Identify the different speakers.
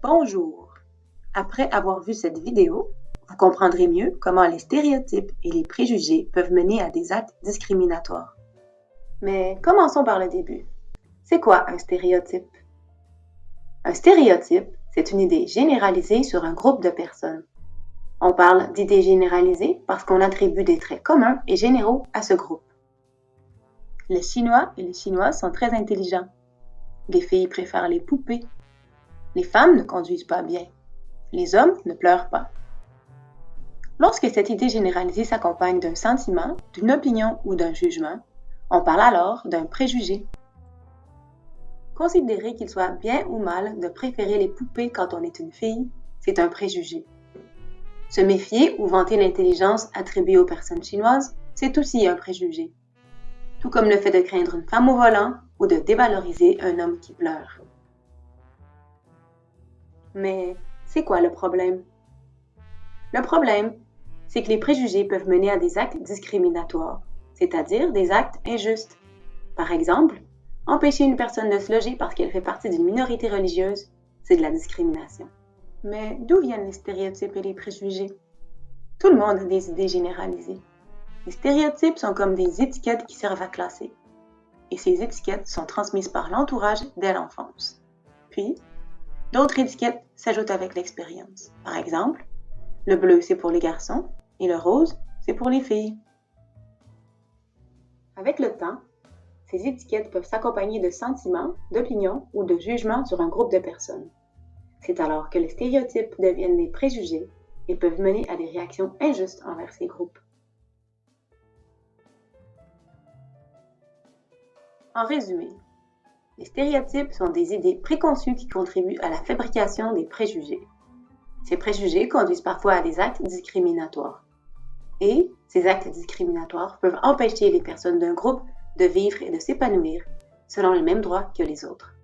Speaker 1: Bonjour! Après avoir vu cette vidéo, vous comprendrez mieux comment les stéréotypes et les préjugés peuvent mener à des actes discriminatoires. Mais commençons par le début. C'est quoi un stéréotype? Un stéréotype, c'est une idée généralisée sur un groupe de personnes. On parle d'idées généralisées parce qu'on attribue des traits communs et généraux à ce groupe. Les Chinois et les Chinoises sont très intelligents. Les filles préfèrent les poupées les femmes ne conduisent pas bien. Les hommes ne pleurent pas. Lorsque cette idée généralisée s'accompagne d'un sentiment, d'une opinion ou d'un jugement, on parle alors d'un préjugé. Considérer qu'il soit bien ou mal de préférer les poupées quand on est une fille, c'est un préjugé. Se méfier ou vanter l'intelligence attribuée aux personnes chinoises, c'est aussi un préjugé. Tout comme le fait de craindre une femme au volant ou de dévaloriser un homme qui pleure. Mais c'est quoi le problème? Le problème, c'est que les préjugés peuvent mener à des actes discriminatoires, c'est-à-dire des actes injustes. Par exemple, empêcher une personne de se loger parce qu'elle fait partie d'une minorité religieuse, c'est de la discrimination. Mais d'où viennent les stéréotypes et les préjugés? Tout le monde a des idées généralisées. Les stéréotypes sont comme des étiquettes qui servent à classer. Et ces étiquettes sont transmises par l'entourage dès l'enfance. Puis, D'autres étiquettes s'ajoutent avec l'expérience. Par exemple, le bleu, c'est pour les garçons et le rose, c'est pour les filles. Avec le temps, ces étiquettes peuvent s'accompagner de sentiments, d'opinions ou de jugements sur un groupe de personnes. C'est alors que les stéréotypes deviennent des préjugés et peuvent mener à des réactions injustes envers ces groupes. En résumé, les stéréotypes sont des idées préconçues qui contribuent à la fabrication des préjugés. Ces préjugés conduisent parfois à des actes discriminatoires. Et ces actes discriminatoires peuvent empêcher les personnes d'un groupe de vivre et de s'épanouir selon les mêmes droits que les autres.